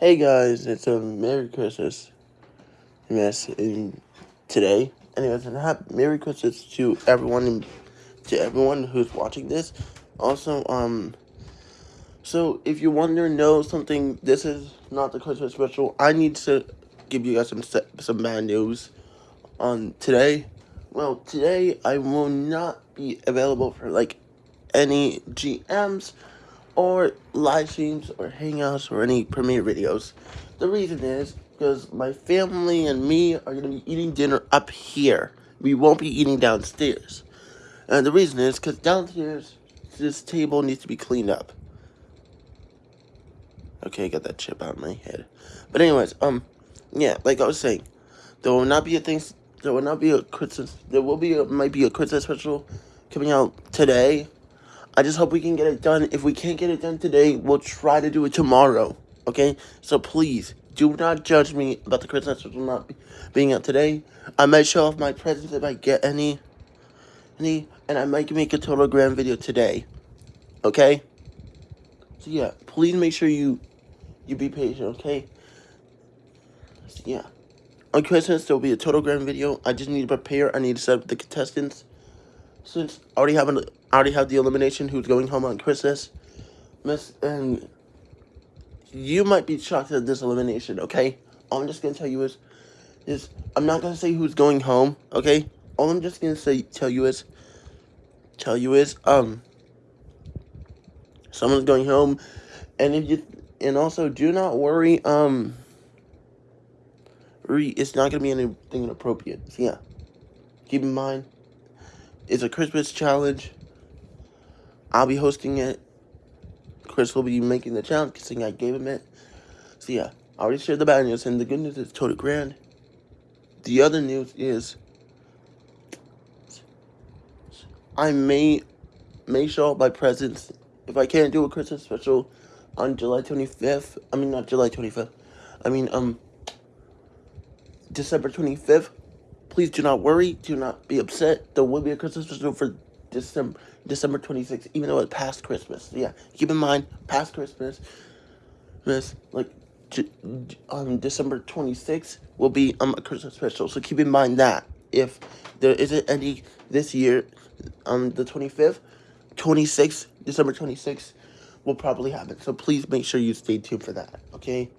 Hey guys, it's a Merry Christmas mess in today. Anyways, and happy Merry Christmas to everyone to everyone who's watching this. Also, um, so if you want to know something, this is not the Christmas special. I need to give you guys some some bad news on today. Well, today I will not be available for like any GMs or live streams or hangouts or any premiere videos. The reason is because my family and me are going to be eating dinner up here. We won't be eating downstairs. And the reason is because downstairs, this table needs to be cleaned up. Okay, I got that chip out of my head. But anyways, um, yeah, like I was saying, there will not be a thing, there will not be a Christmas, there will be, a, might be a Christmas special coming out today I just hope we can get it done. If we can't get it done today, we'll try to do it tomorrow. Okay? So please, do not judge me about the Christmas special not being out today. I might show off my presents if I get any. Any. And I might make a total grand video today. Okay? So yeah, please make sure you you be patient, okay? So yeah. On Christmas, there will be a total grand video. I just need to prepare. I need to set up the contestants since I already have an I already have the elimination who's going home on Christmas, Miss, and you might be shocked at this elimination. Okay, all I'm just gonna tell you is, is I'm not gonna say who's going home. Okay, all I'm just gonna say tell you is, tell you is um, someone's going home, and if you and also do not worry um. It's not gonna be anything inappropriate. So yeah, keep in mind it's a Christmas challenge. I'll be hosting it. Chris will be making the challenge I gave him it. So yeah, I already shared the bad news, and the good news is total grand. The other news is I may may show up my presents if I can't do a Christmas special on July 25th. I mean not July 25th. I mean um December 25th. Please do not worry. Do not be upset. There will be a Christmas special for December December 26th, even though it's past Christmas. Yeah, keep in mind, past Christmas, Miss like um December 26th will be um a Christmas special. So keep in mind that if there isn't any this year, um the 25th, 26th, December 26th will probably happen. So please make sure you stay tuned for that. Okay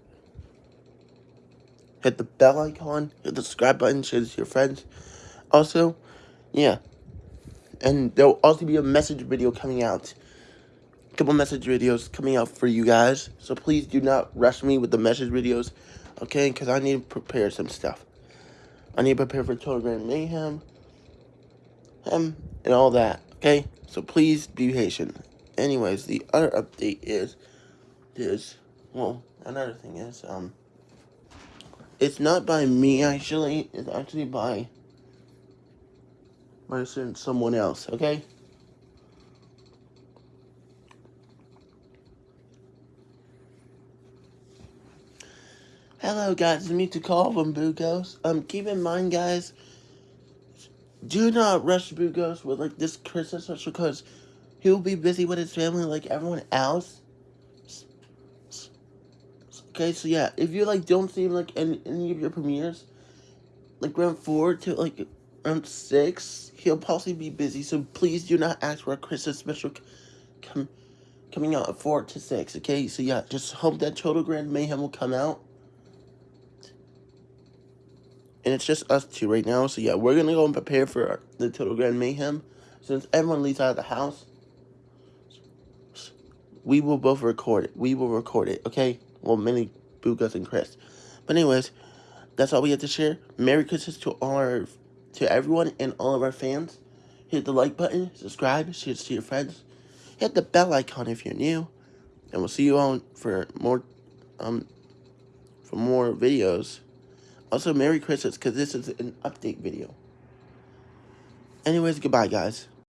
hit the bell icon, hit the subscribe button, share this to your friends. Also, yeah. And there'll also be a message video coming out. A couple message videos coming out for you guys. So please do not rush me with the message videos, okay? Because I need to prepare some stuff. I need to prepare for Grand Mayhem. Um, and all that, okay? So please be patient. Anyways, the other update is, is, well, another thing is, um, it's not by me, actually. It's actually by by someone else, okay? Hello, guys. It's me to call from Bugos. Um, keep in mind, guys, do not rush Bugos with, like, this Christmas special because he'll be busy with his family like everyone else. Okay, so yeah, if you like don't see him like in any of your premieres, like round four to like round six, he'll possibly be busy. So please do not ask for a Christmas special come coming out at four to six. Okay, so yeah, just hope that Total Grand Mayhem will come out. And it's just us two right now. So yeah, we're gonna go and prepare for the Total Grand Mayhem. Since everyone leaves out of the house, we will both record it. We will record it, okay? well, many Bugos and Chris. But anyways, that's all we have to share. Merry Christmas to all our, to everyone and all of our fans. Hit the like button, subscribe, share to your friends. Hit the bell icon if you're new. And we'll see you on for more, um, for more videos. Also, Merry Christmas, because this is an update video. Anyways, goodbye, guys.